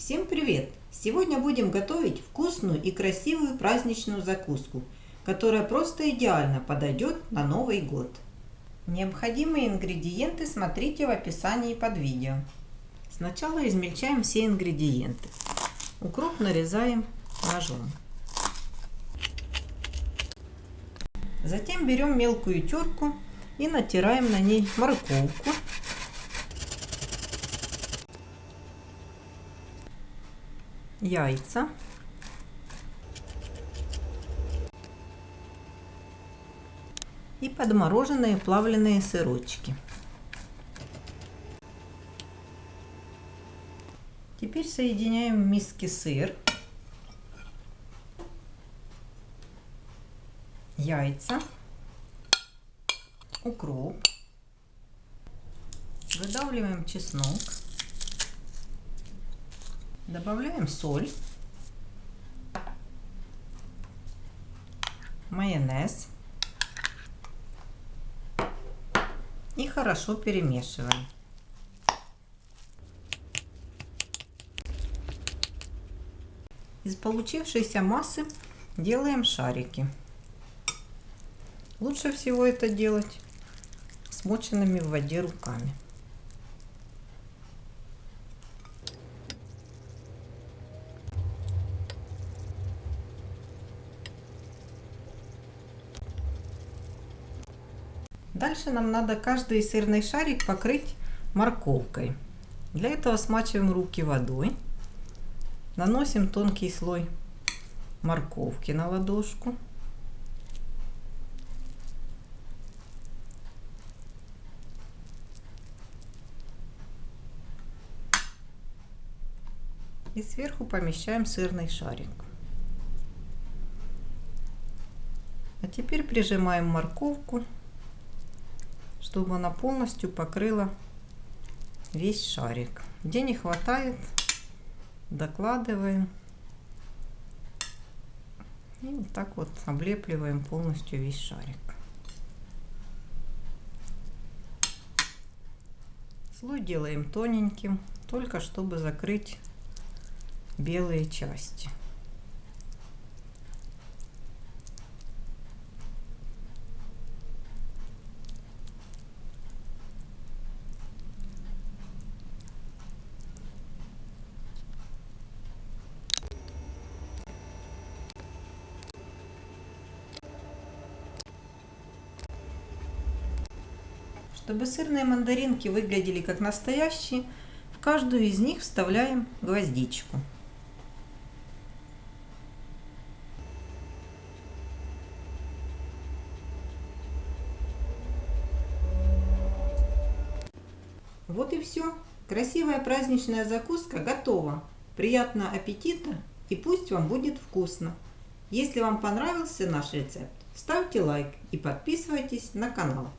Всем привет! Сегодня будем готовить вкусную и красивую праздничную закуску, которая просто идеально подойдет на Новый год. Необходимые ингредиенты смотрите в описании под видео. Сначала измельчаем все ингредиенты. Укроп нарезаем ножом. Затем берем мелкую терку и натираем на ней морковку, яйца, и подмороженные плавленые сырочки. Теперь соединяем в миске сыр, яйца, укроп, выдавливаем чеснок, добавляем соль, майонез и хорошо перемешиваем. Из получившейся массы делаем шарики. Лучше всего это делать смоченными в воде руками. Дальше нам надо каждый сырный шарик покрыть морковкой. Для этого смачиваем руки водой. Наносим тонкий слой морковки на ладошку. И сверху помещаем сырный шарик. А теперь прижимаем морковку чтобы она полностью покрыла весь шарик. Где не хватает, докладываем. И вот так вот облепливаем полностью весь шарик. Слой делаем тоненьким, только чтобы закрыть белые части. Чтобы сырные мандаринки выглядели как настоящие, в каждую из них вставляем гвоздичку. Вот и все. Красивая праздничная закуска готова. Приятного аппетита и пусть вам будет вкусно. Если вам понравился наш рецепт, ставьте лайк и подписывайтесь на канал.